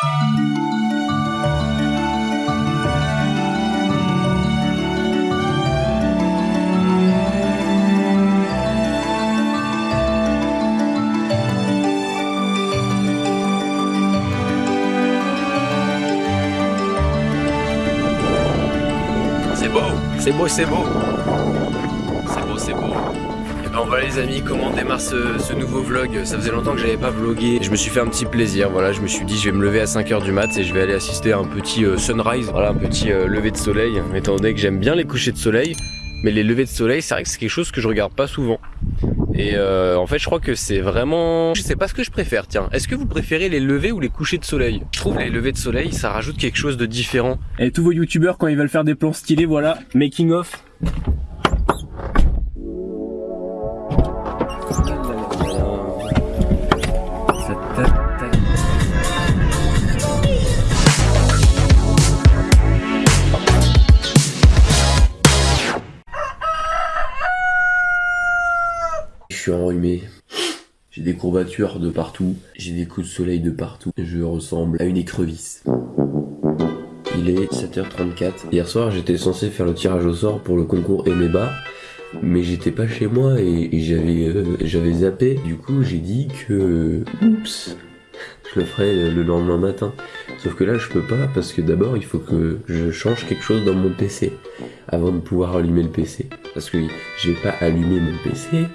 C'est beau, c'est beau, c'est beau. C'est beau, c'est beau. Ben voilà les amis, comment on démarre ce, ce nouveau vlog Ça faisait longtemps que j'avais pas vlogué. Je me suis fait un petit plaisir, voilà, je me suis dit je vais me lever à 5h du mat et je vais aller assister à un petit euh, sunrise, voilà, un petit euh, lever de soleil. Étant donné que j'aime bien les couchers de soleil, mais les levées de soleil, c'est vrai que c'est quelque chose que je regarde pas souvent. Et euh, en fait, je crois que c'est vraiment... Je sais pas ce que je préfère, tiens. Est-ce que vous préférez les levées ou les couchers de soleil? Je trouve les levées de soleil, ça rajoute quelque chose de différent. Et tous vos youtubeurs quand ils veulent faire des plans stylés, voilà, making of. Je suis enrhumé. J'ai des courbatures de partout. J'ai des coups de soleil de partout. Je ressemble à une écrevisse. Il est 7h34. Hier soir, j'étais censé faire le tirage au sort pour le concours Emeba. Mais j'étais pas chez moi et, et j'avais euh, j'avais zappé. Du coup, j'ai dit que oups, je le ferai le lendemain matin. Sauf que là, je peux pas parce que d'abord, il faut que je change quelque chose dans mon PC avant de pouvoir allumer le PC. Parce que je vais pas allumer mon PC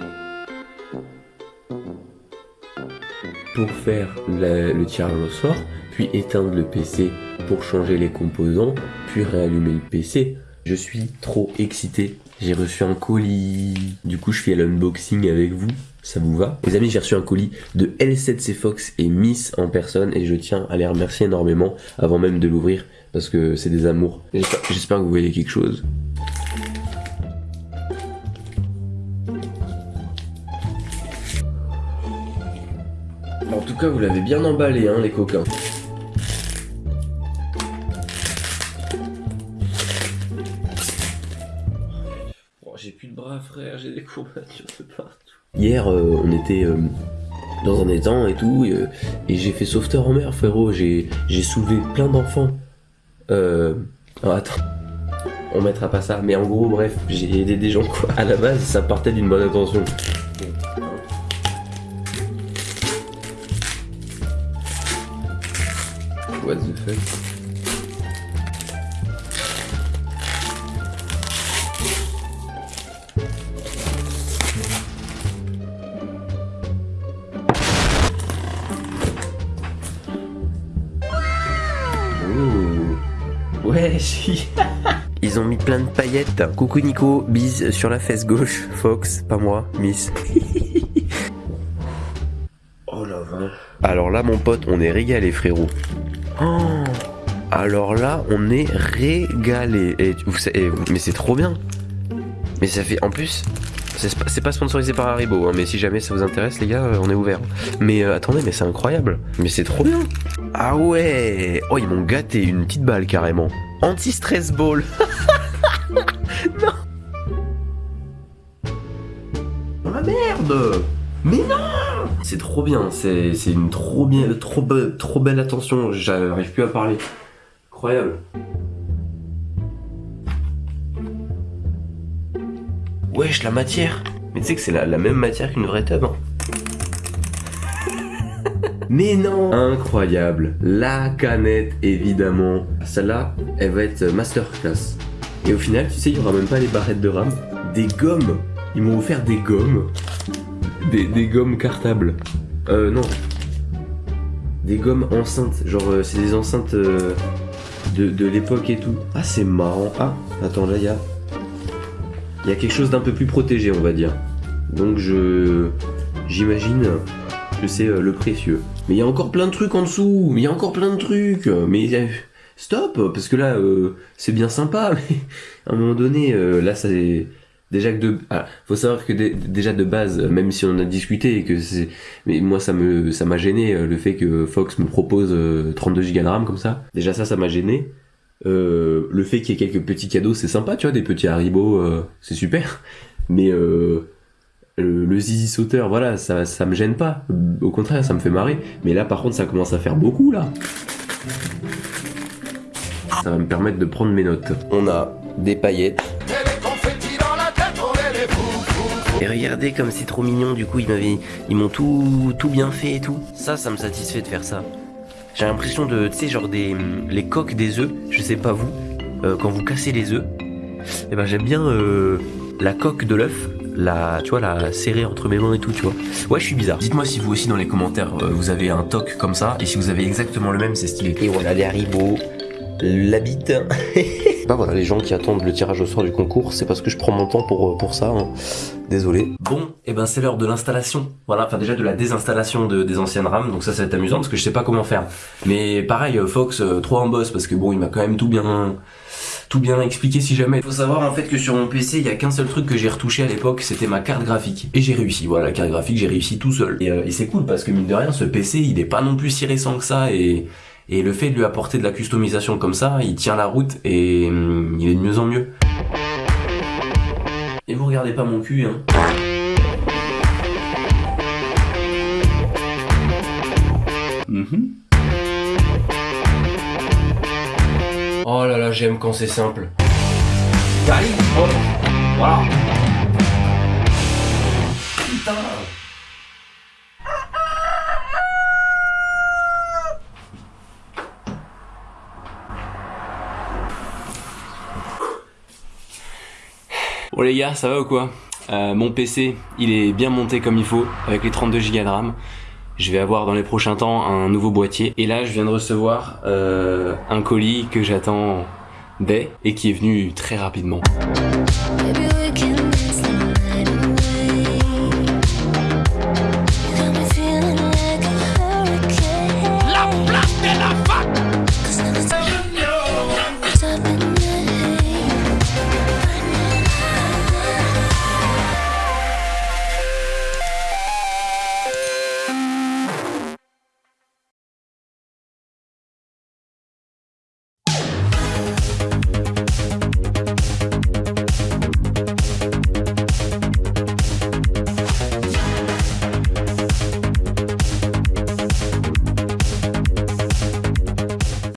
pour faire le tirage au sort, puis éteindre le PC pour changer les composants, puis réallumer le PC. Je suis trop excité. J'ai reçu un colis. Du coup, je fais l'unboxing avec vous. Ça vous va? Les amis, j'ai reçu un colis de L7C Fox et Miss en personne et je tiens à les remercier énormément avant même de l'ouvrir parce que c'est des amours. J'espère que vous voyez quelque chose. Tout cas, vous l'avez bien emballé, hein, les coquins. Oh, j'ai plus de bras, frère, j'ai des courbatures de partout. Hier, euh, on était euh, dans un étang et tout, et, euh, et j'ai fait sauveteur en mer, frérot. J'ai soulevé plein d'enfants. Euh. oh, attends. On mettra pas ça, mais en gros, bref, j'ai aidé des gens, quoi. À la base, ça partait d'une bonne intention. What the fuck? Ouh. Ouais, si. Ils ont mis plein de paillettes. Coucou Nico, bise sur la fesse gauche. Fox, pas moi, Miss. oh la vache. Alors là, mon pote, on est régalé, frérot. Oh. Alors là, on est régalé. Et mais c'est trop bien. Mais ça fait, en plus, c'est pas- sponsorisé par Haribo, hein, mais si jamais ça vous intéresse, les gars, euh, on est ouvert. Mais euh, attendez, mais c'est incroyable. Mais c'est trop bien. Ah ouais. Oh, ils m'ont gâté une petite balle carrément. Anti-stress ball. non. La merde. Mais non C'est trop bien, c'est une trop bien, trop, be- trop belle attention, j'arrive plus à parler. Incroyable. Wesh, la matière Mais tu sais que c'est la, la même matière qu'une vraie tub. hein. Mais non Incroyable La canette, évidemment. Celle-là, elle va être masterclass. Et au final, tu sais, il y aura même pas les barrettes de rame. Des gommes Ils m'ont offert des gommes. Des, gommes cartables. Euh, non. Des gommes enceintes. Genre, euh, c'est des enceintes euh, de, l'époque et tout. Ah, c'est marrant. Ah, attends, là, il y a... Il y a quelque chose d'un peu plus protégé, on va dire. Donc, je... J'imagine que c'est euh, le précieux. Mais il y a encore plein de trucs en dessous. Mais il y a encore plein de trucs. Mais stop, parce que là, c'est bien sympa. Mais à un moment donné, là, ça déjà que de, ah, faut savoir que dé- déjà de base, même si on en a discuté que c'est, mais moi ça me, ça m'a gêné euh, le fait que Fox me propose euh, 32 Go de RAM comme ça. Déjà ça, ça m'a gêné. Euh, le fait qu'il y ait quelques petits cadeaux, c'est sympa, tu vois, des petits Haribo, euh, c'est super. Mais euh, le, le zizi sauteur, voilà, ça, ça me gêne pas. Au contraire, ça me fait marrer. Mais là, par contre, ça commence à faire beaucoup là. Ça va me permettre de prendre mes notes. On a des paillettes. Et regardez comme c'est trop mignon, du coup ils m'avaient, ils m'ont tout, tout bien fait et tout. Ça, ça me satisfait de faire ça. J'ai l'impression de, tu sais, genre des, les coques des œufs, je sais pas vous, euh, quand vous cassez les œufs, et ben j'aime bien euh, la coque de l'œuf, la, tu vois, la serrer entre mes mains et tout, tu vois. Ouais, je suis bizarre. Dites-moi si vous aussi dans les commentaires, euh, vous avez un toc comme ça, et si vous avez exactement le même, c'est stylé. Et voilà les haribots, la bite. bah voilà, les gens qui attendent le tirage au sort du concours, c'est parce que je prends mon temps pour, pour ça. hein. Désolé. Bon, et ben c'est l'heure de l'installation. Voilà, enfin déjà de la désinstallation de, des anciennes rames, donc ça ça va être amusant parce que je sais pas comment faire. Mais pareil, euh, Fox, euh, trop en boss parce que bon, il m'a quand même tout bien tout bien expliqué si jamais. Faut savoir en fait que sur mon PC, il y a qu'un seul truc que j'ai retouché à l'époque, c'était ma carte graphique. Et j'ai réussi, voilà, la carte graphique, j'ai réussi tout seul. Et, euh, et c'est cool parce que mine de rien, ce PC, il est pas non plus si récent que ça et et le fait de lui apporter de la customisation comme ça, il tient la route et hum, il est de mieux en mieux. Et vous regardez pas mon cul, hein. Mhm. Oh là là, j'aime quand c'est simple. Allez, oh, voilà. Putain. Bon les gars, ça va ou quoi? Euh, Mon PC, il est bien monté comme il faut, avec les 32 Go de RAM. Je vais avoir dans les prochains temps un nouveau boîtier. Et là, je viens de recevoir euh, un colis que j'attends dès et qui est venu très rapidement.